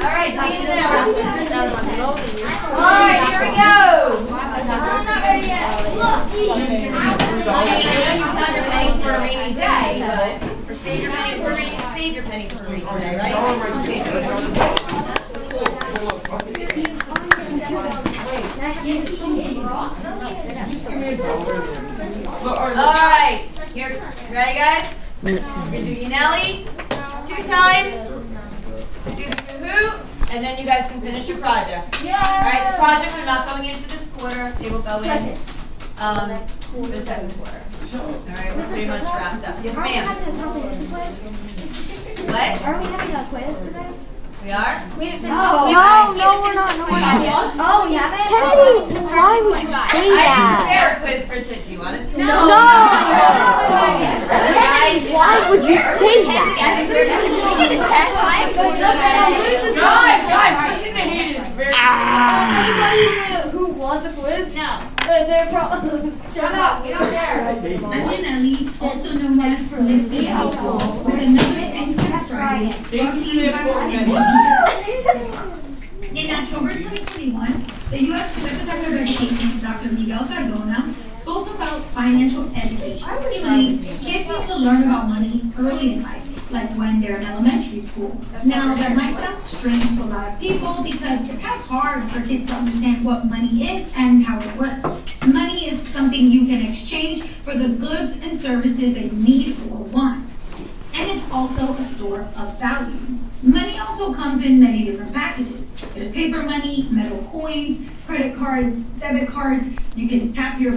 Alright, see you there. Alright, here we go. I mean, I know you have your pennies for a rainy day, but, or save your pennies for a rainy, save your pennies for a day, right? Save your pennies. Alright, here, ready guys? We're gonna do Yanelli two times, do the hoot, and then you guys can finish your projects. Alright, the projects are not going in for this quarter, they will go in, um, for the second quarter. Alright, we're pretty much wrapped up. Yes, ma'am. What? Are we having a quiz today? We are? No, no, no, we're not. No, we're not. Oh, we haven't? Kennedy, why would you say that? I didn't that? prepare a quiz for today. Do you want it to? No. Kennedy, why would you say that? Guys, guys, listen to Hayden. It's very Anybody who wants a quiz? No. Uh, they're probably. Shut up, we don't care. Antonelli, also known as Lindsay Alcohol, with another In October 2021, the U.S. Secretary of Education, Dr. Miguel Cardona, spoke about financial education. He kids need to learn about money early in life, like when they're in elementary school. Now, that might sound strange to a lot of people because it's kind of hard for kids to understand what money is and how it works. Money is something you can exchange for the goods and services that you need or want. Also a store of value. Money also comes in many different packages. There's paper money, metal coins, credit cards, debit cards. You can tap your